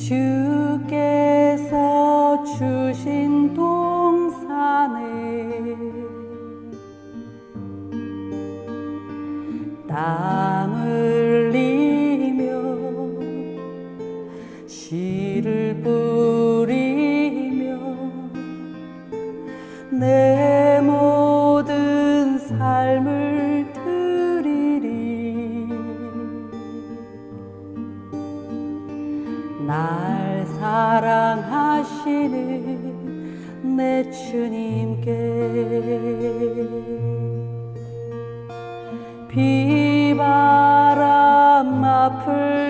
주께 비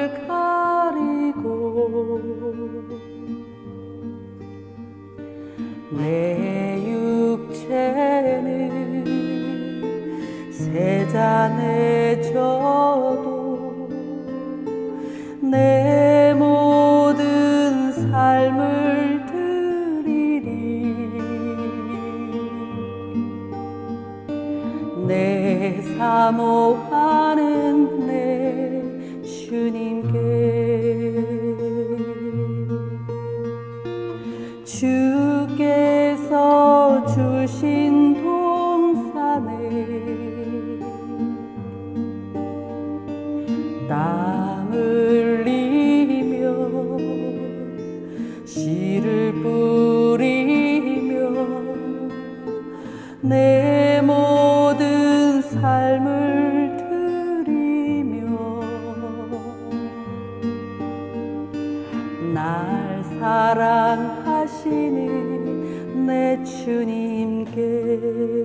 주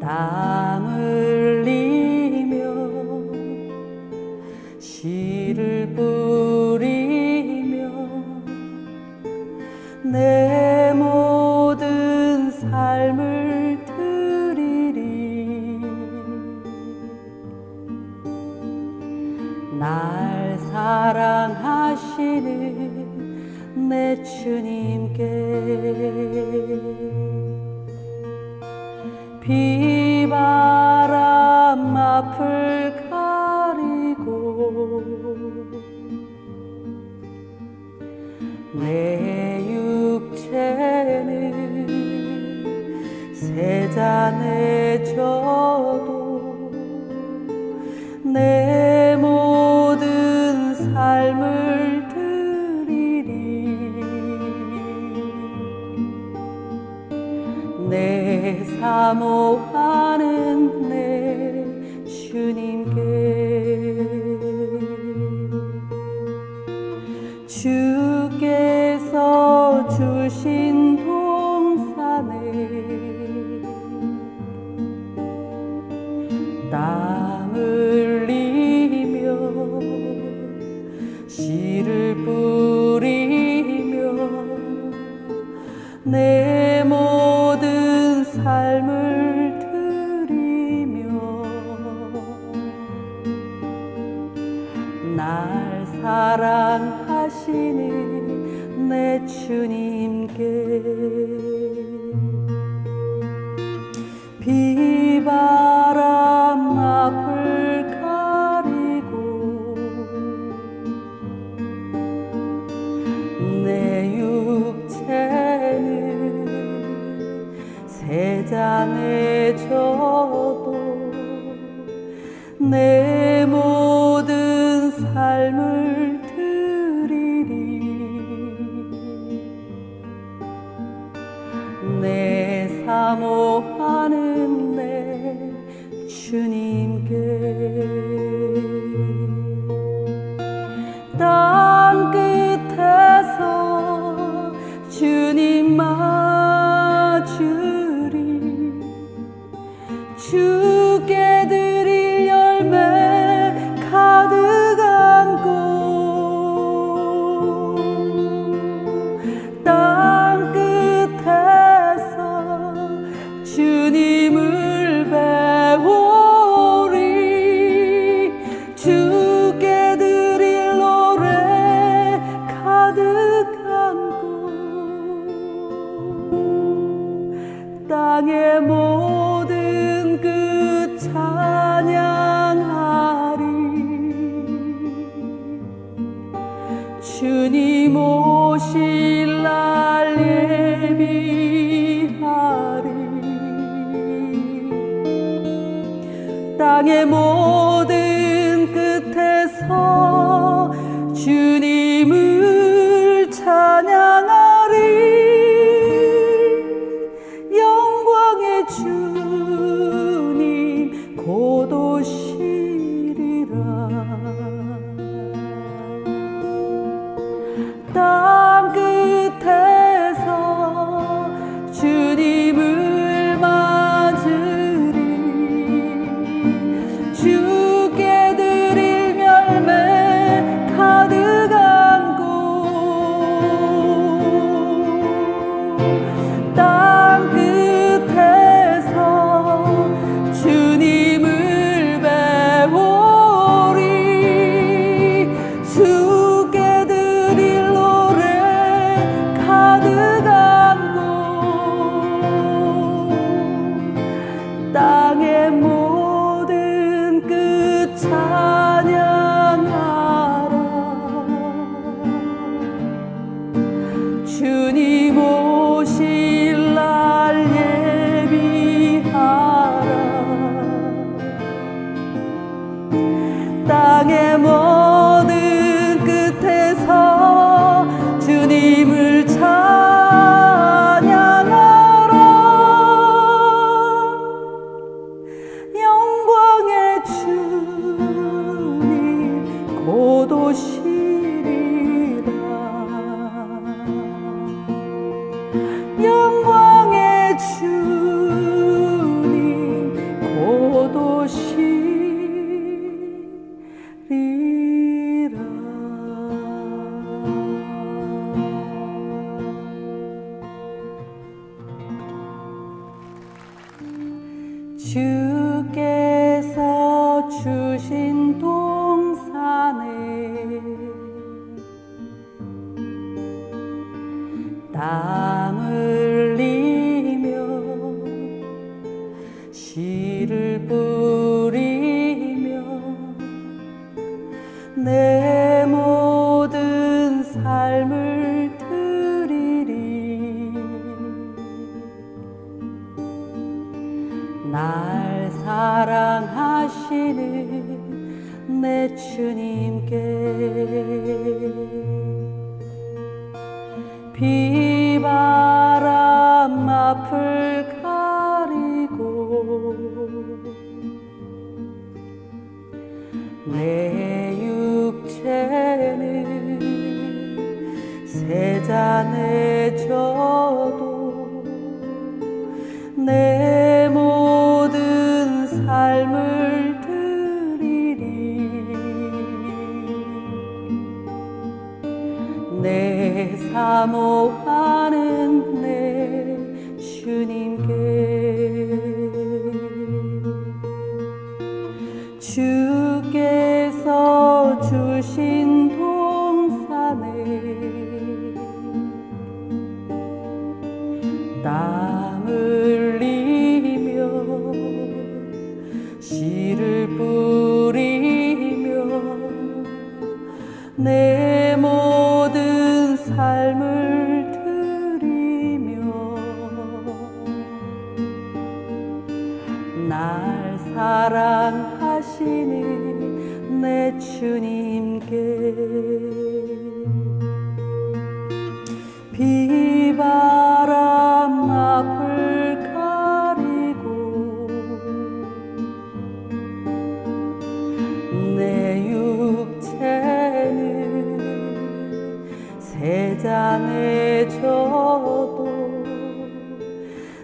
땀흘 내 내 모든 삶을 드리리. 날 사랑하시는 내 주님께 비바람 앞을 amo.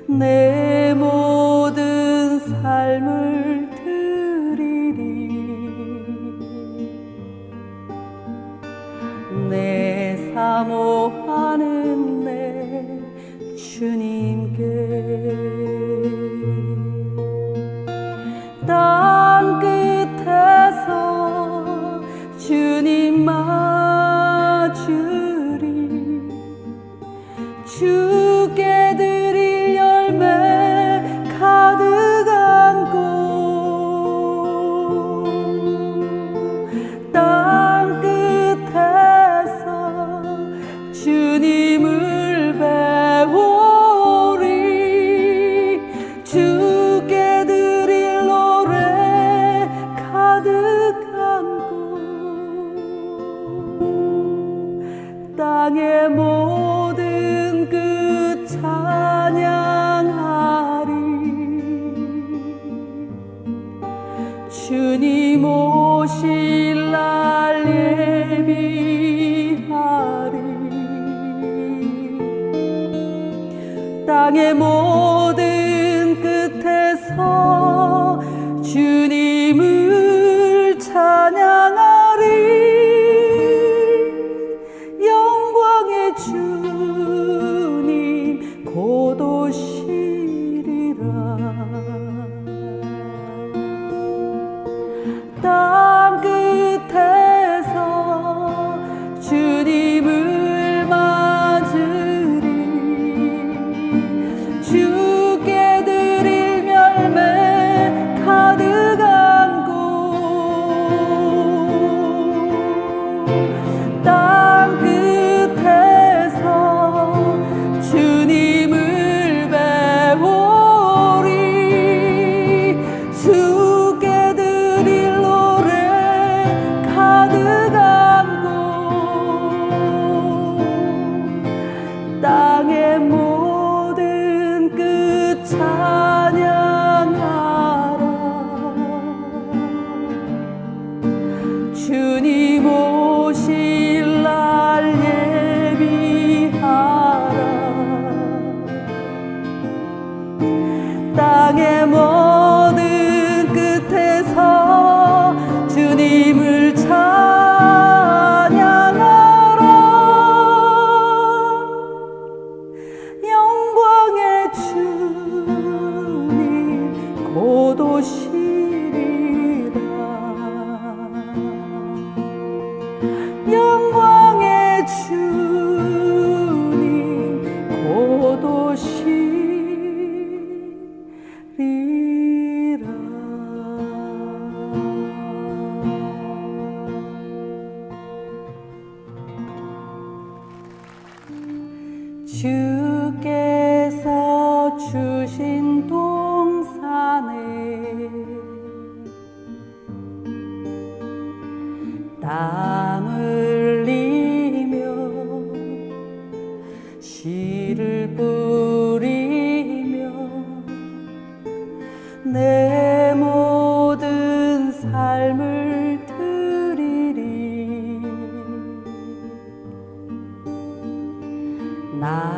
내 모든 삶을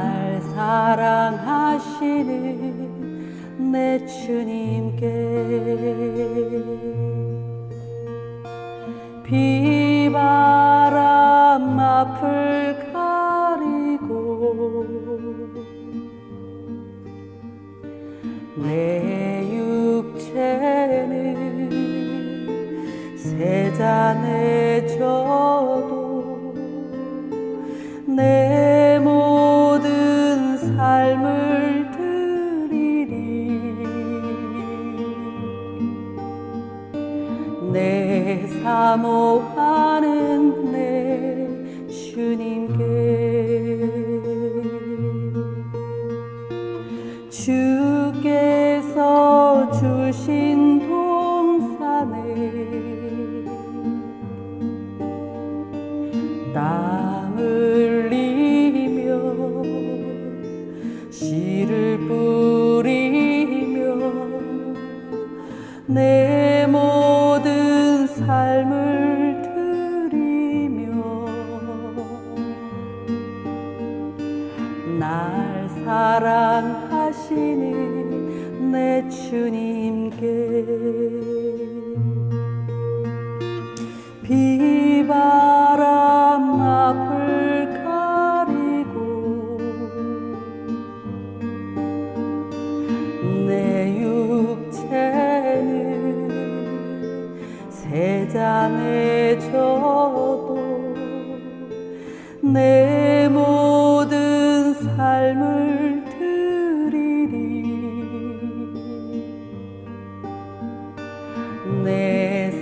날 사랑하시는 내 주님께 비바람 앞을 가리고 내 육체는 세잔해져도 내 사모하는 주님.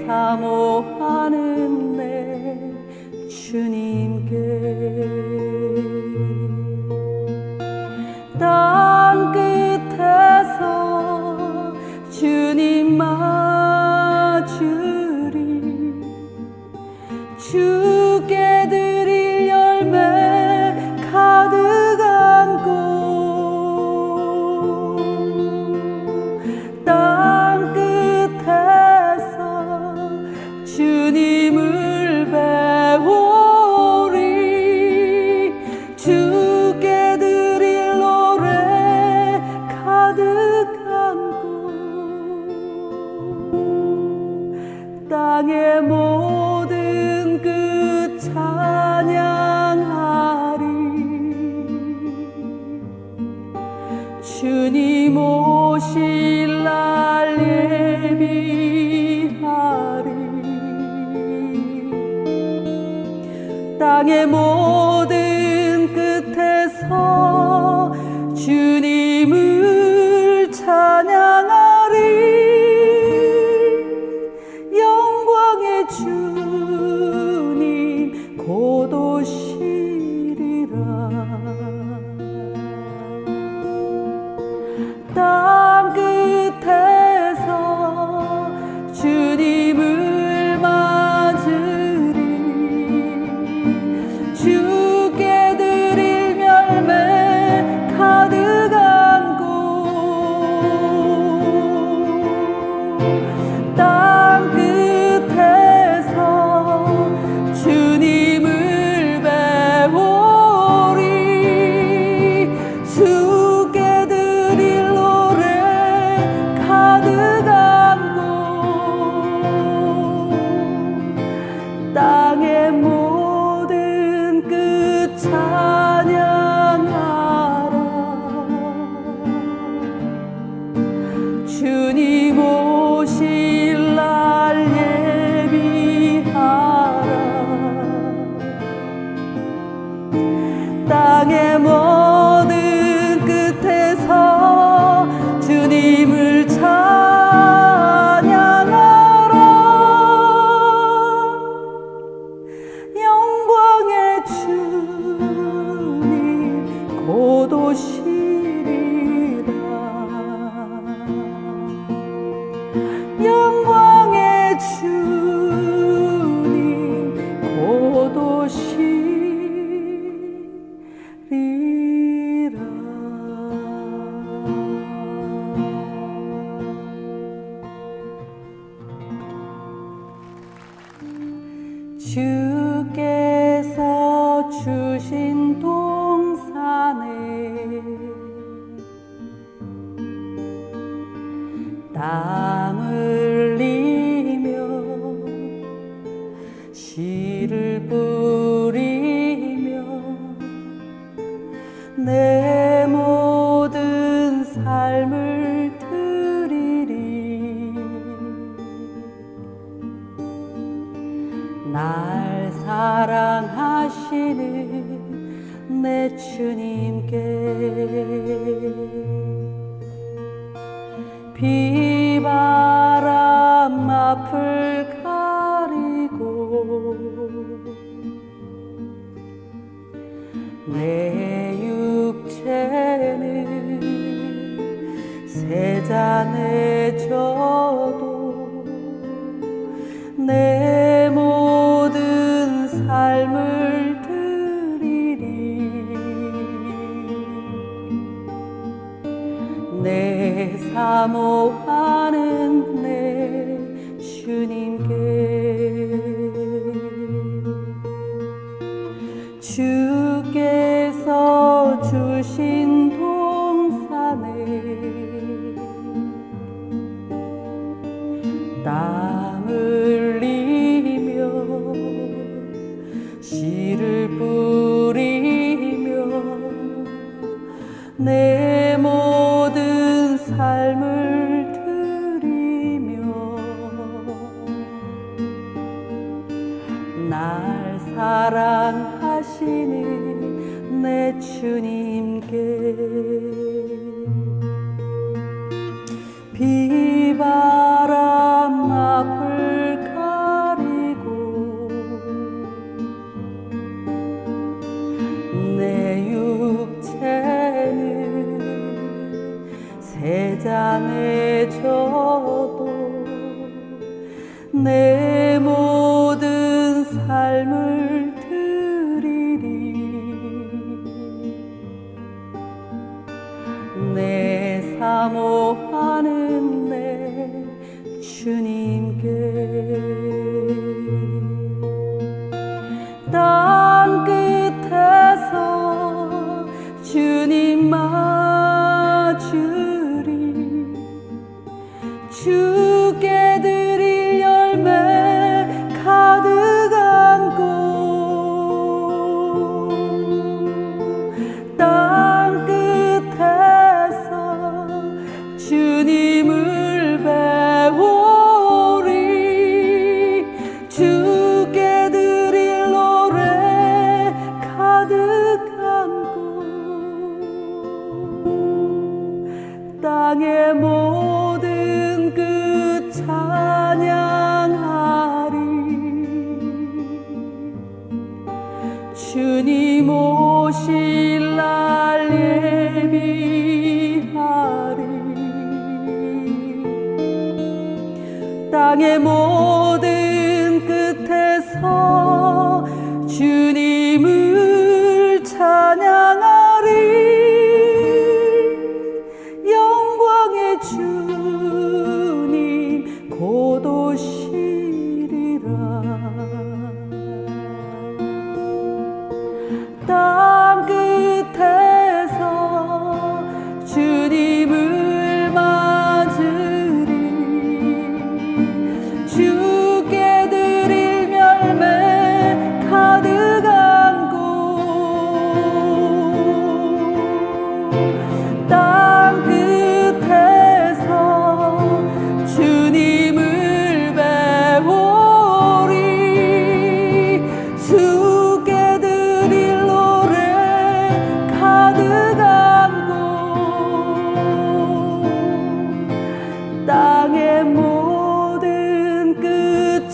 사모하는 내 주님.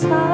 さ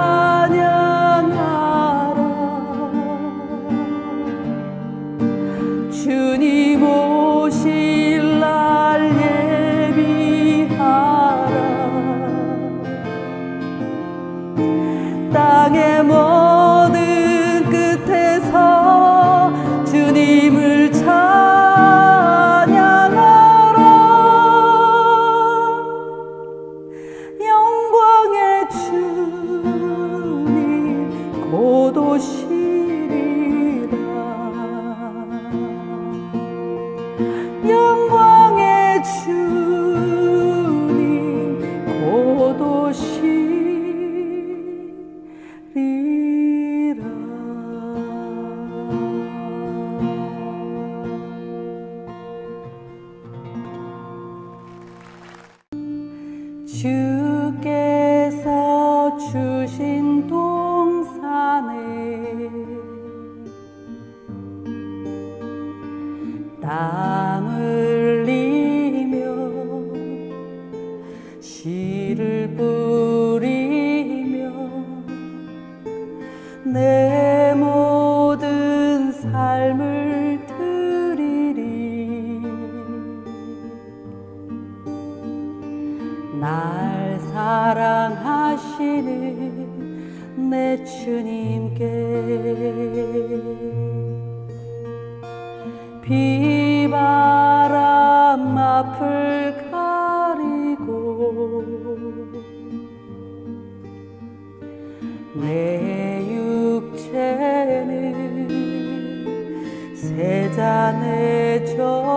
미안해져도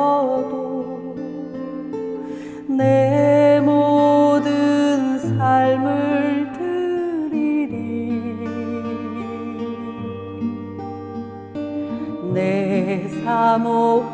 내 모든 삶을 드리리. 내 사모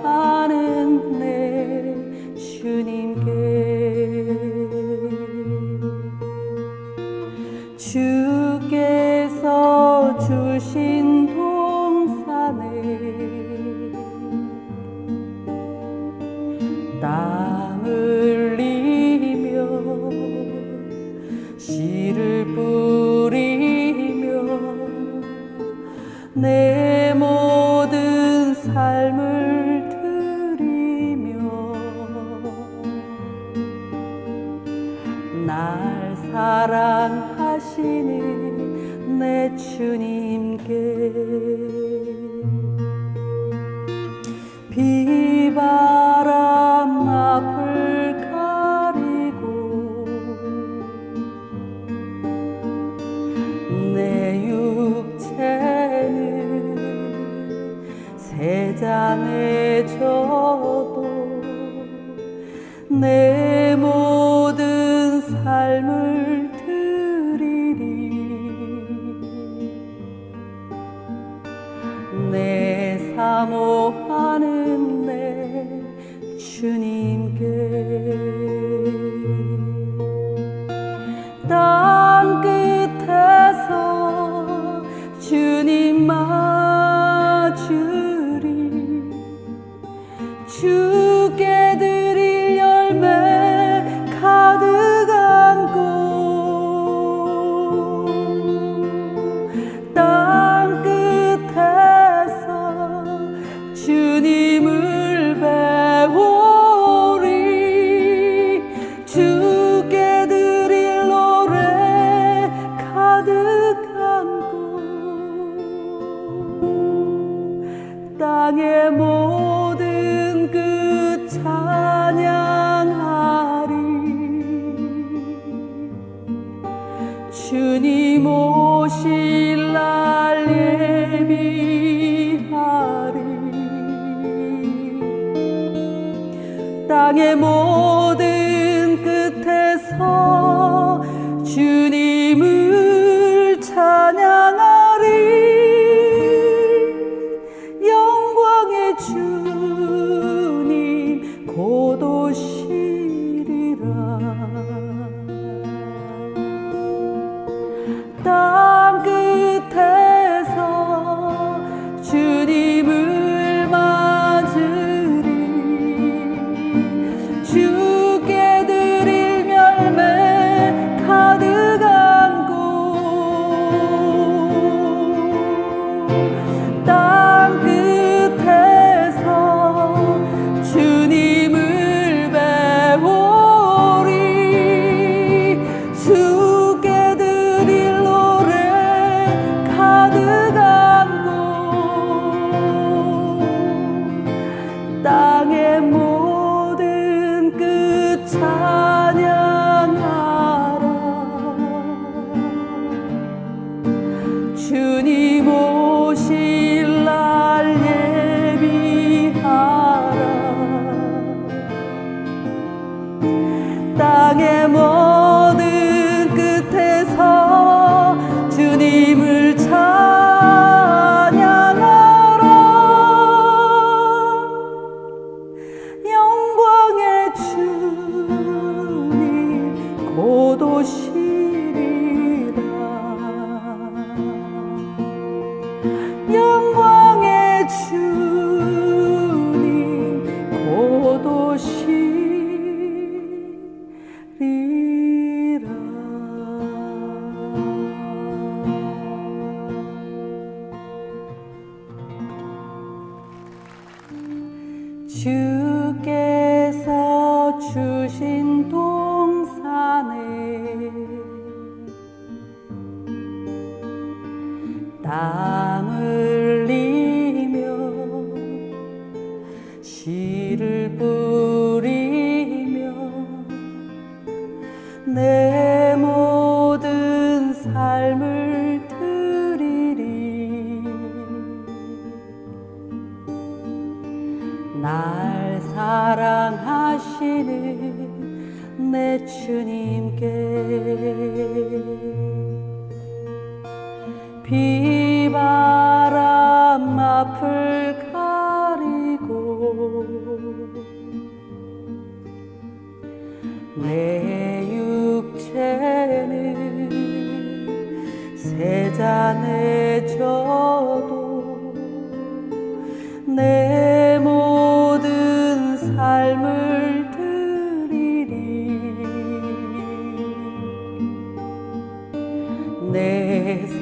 주님.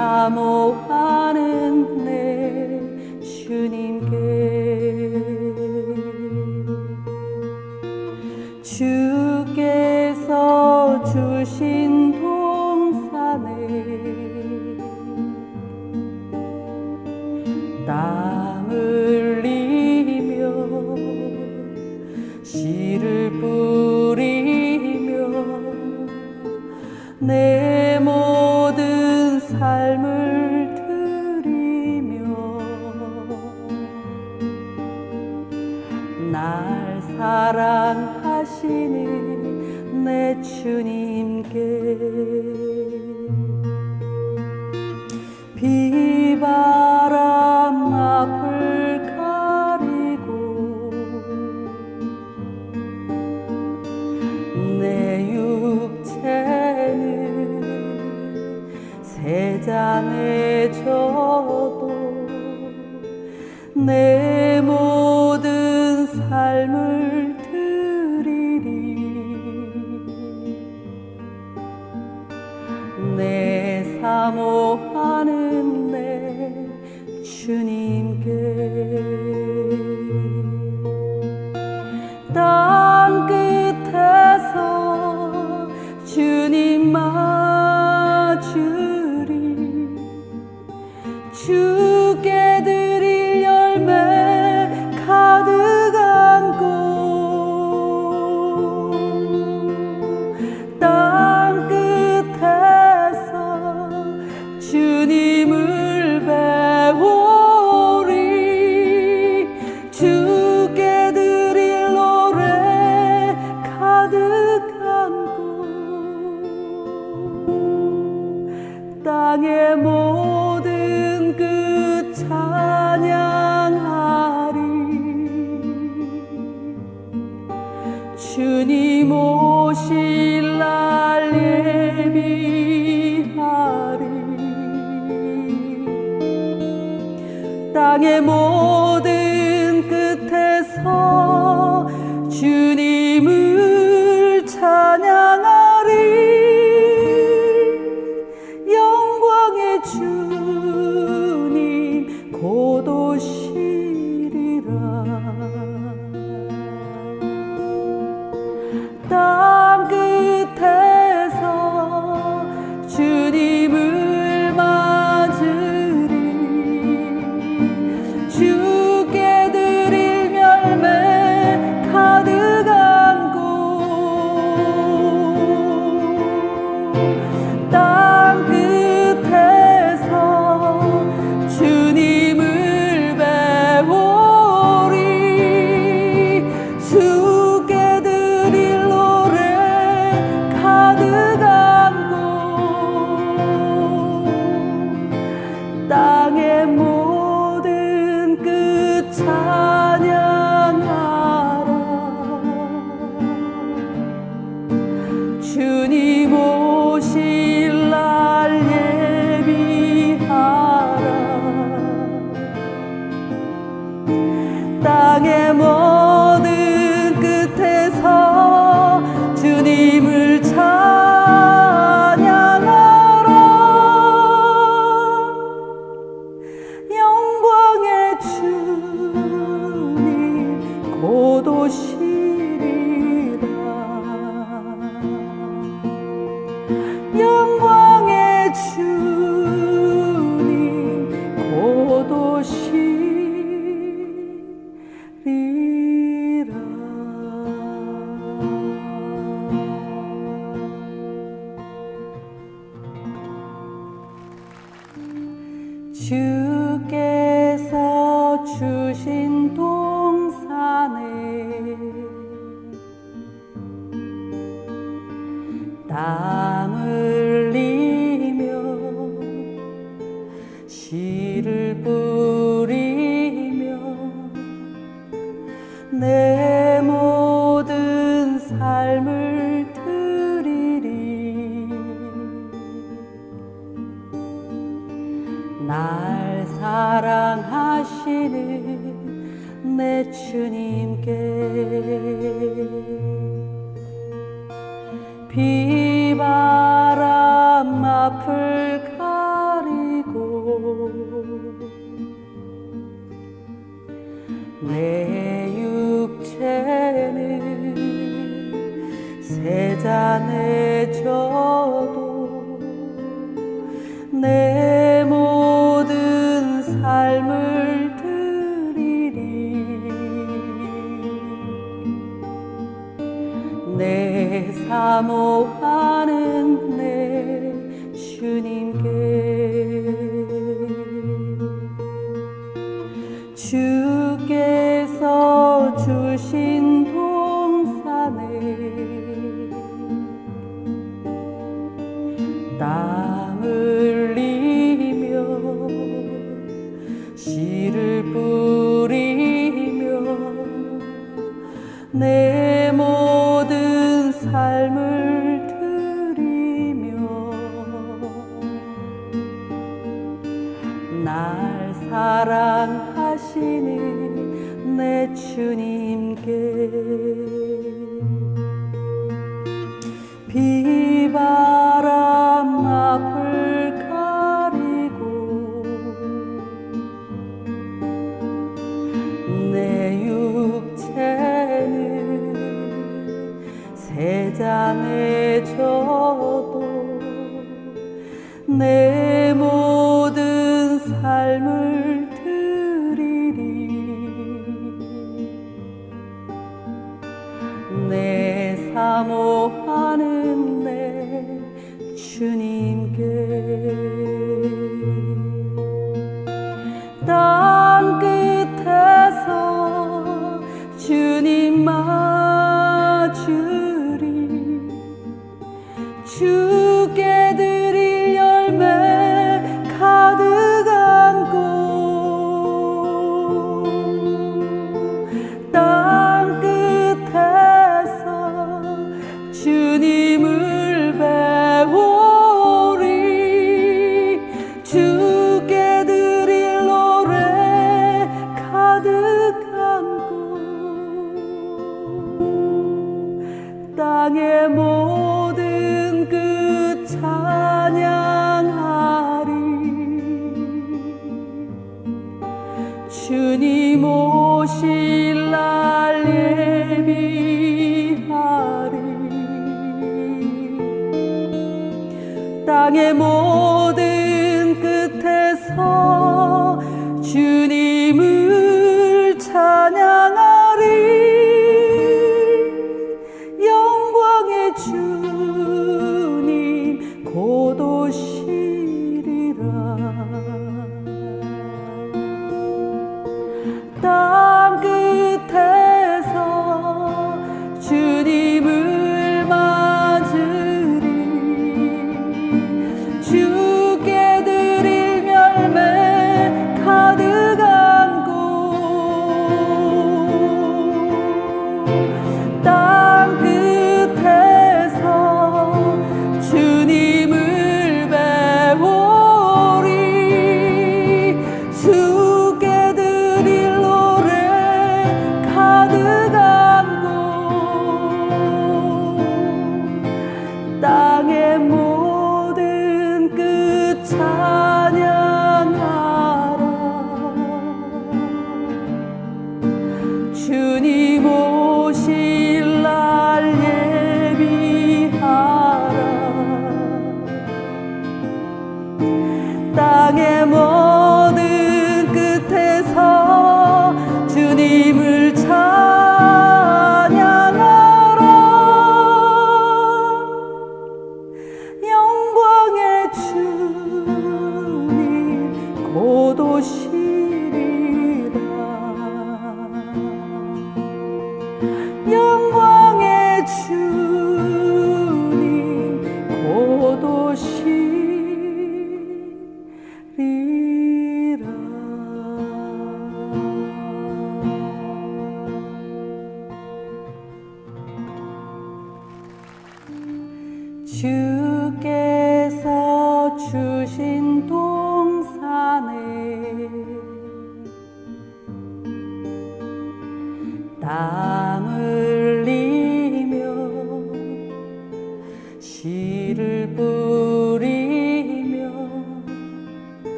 내사 hagemos.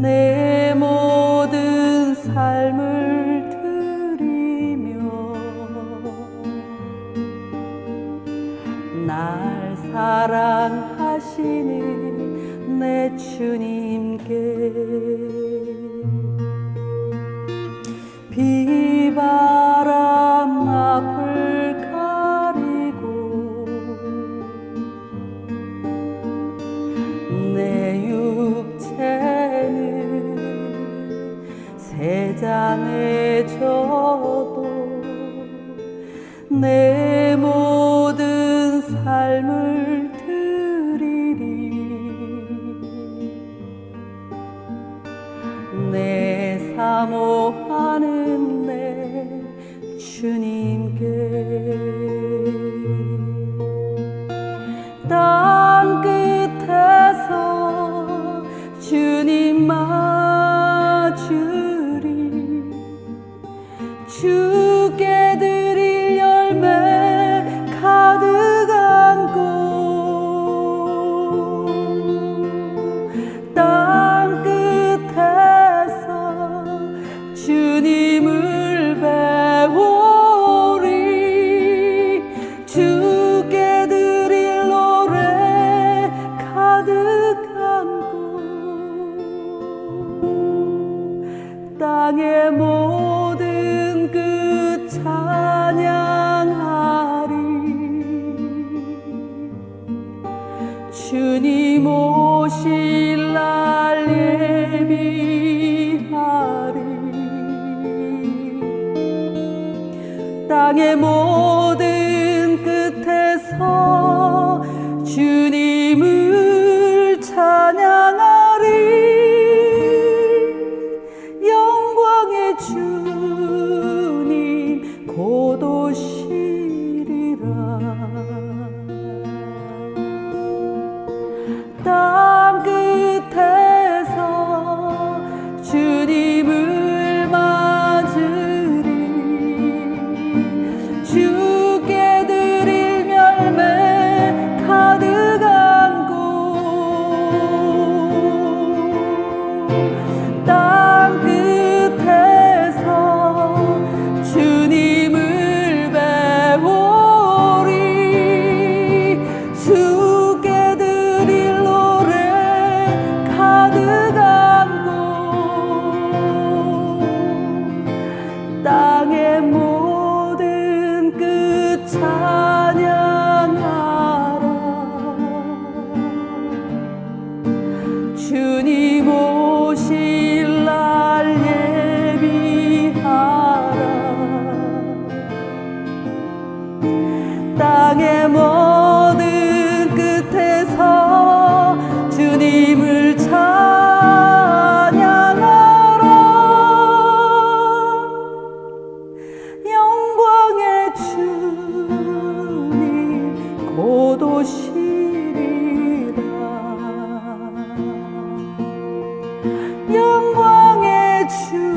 내 모든 삶을 드리며 날 사랑하시는 내 주님. meu. 땅의 모든 끝에서 영광의 주.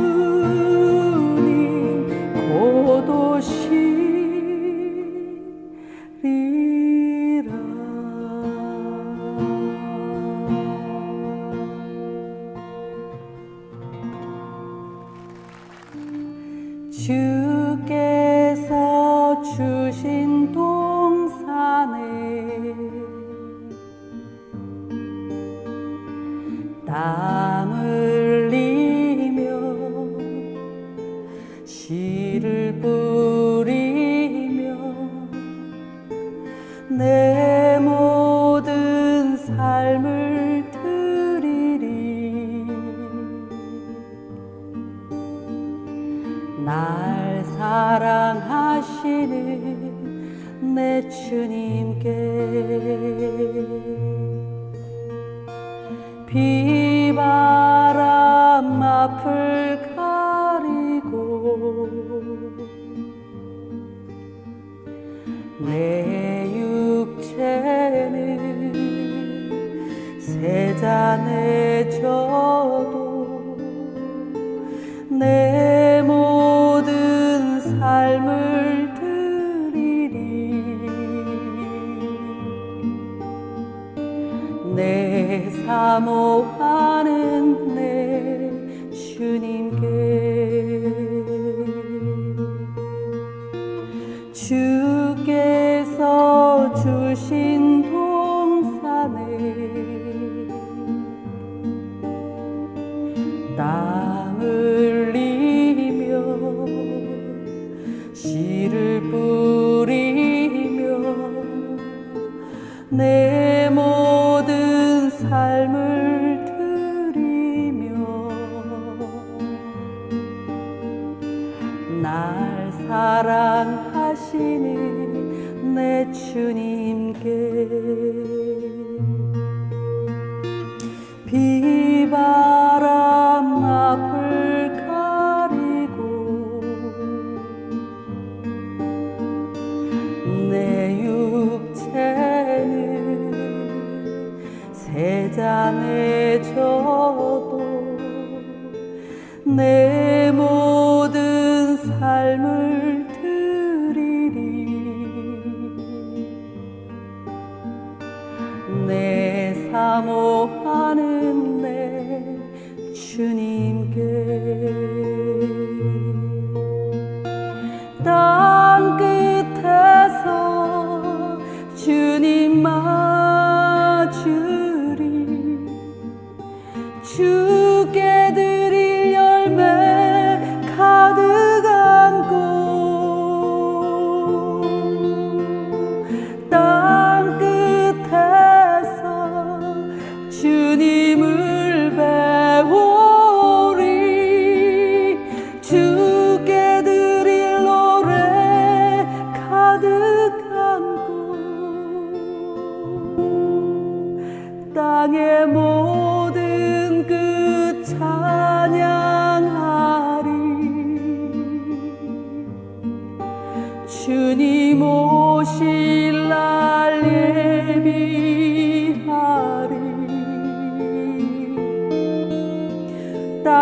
씨를 뿌리며 내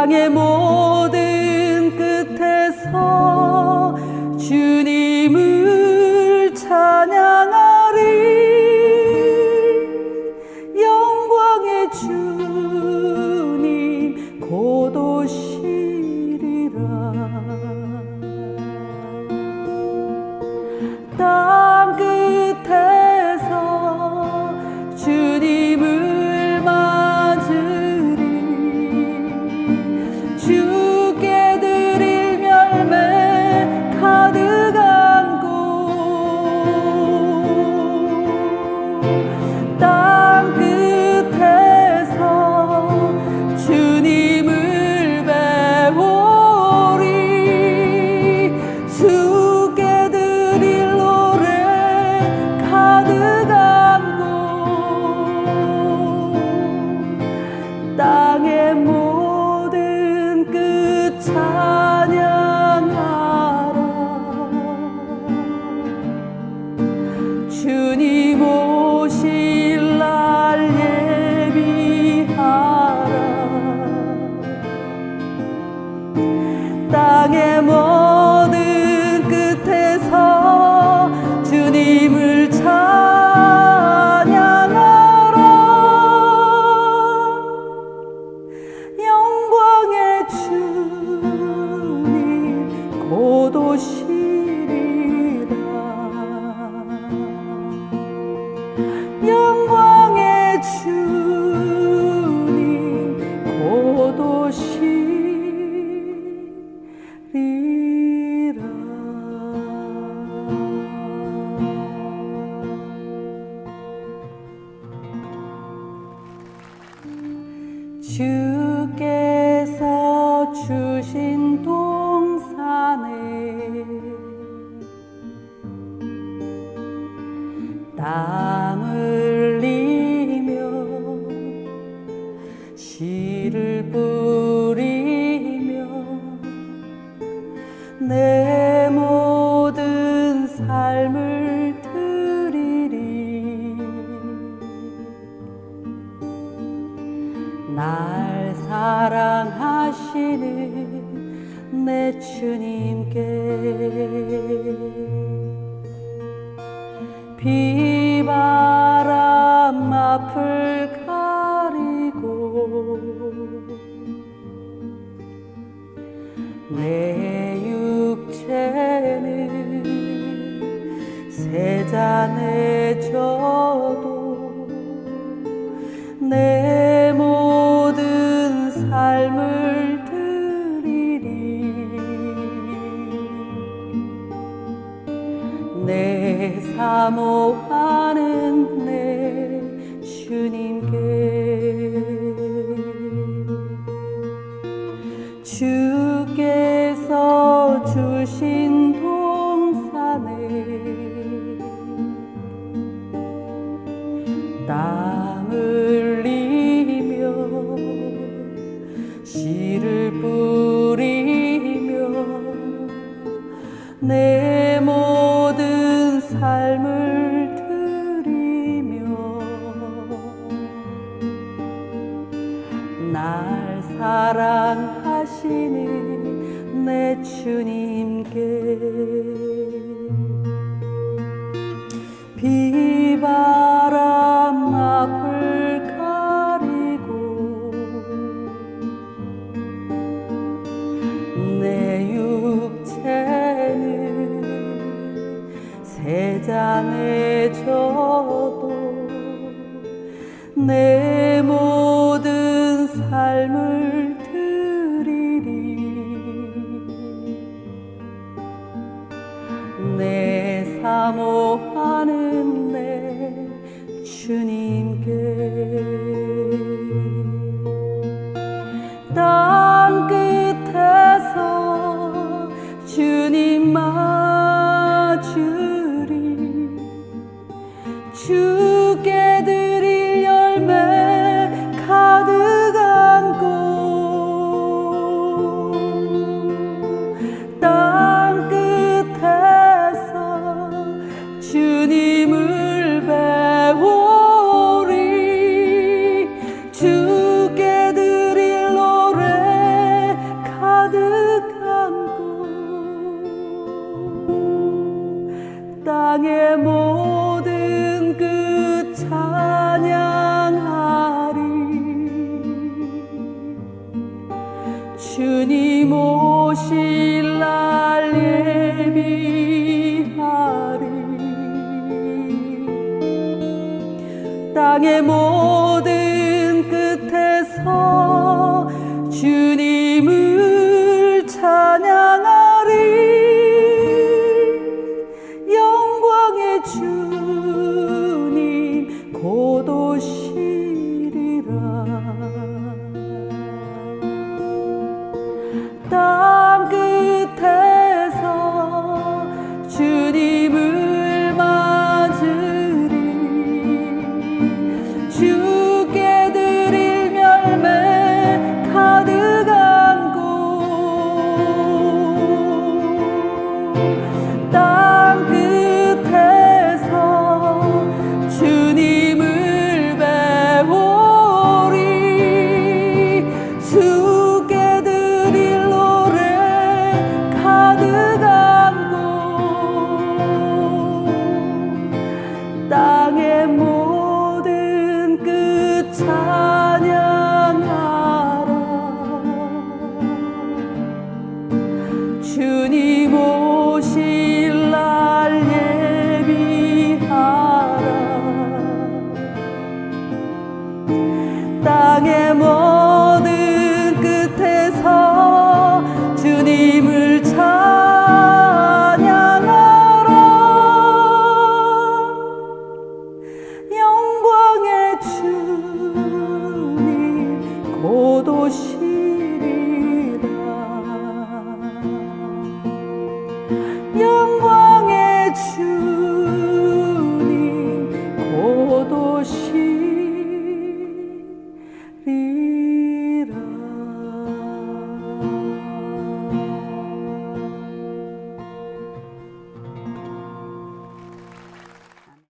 땅의 모든 끝에서 주님 사랑하시는 내 주님께 비바람 앞을 가리고 내 육체는 세상에 져도 내